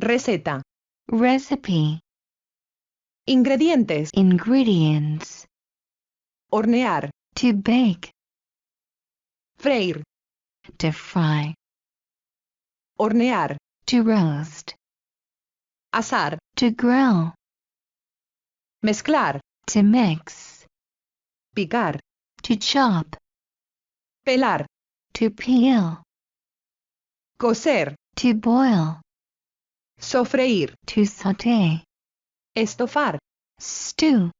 Receta. Recipe. Ingredientes. Ingredients. Hornear. To bake. Freír. To fry. Hornear. To roast. Asar. To grill. Mezclar. To mix. Picar. To chop. Pelar. To peel. Cocer. To boil. Sofreír. To saute. Estofar. Stew.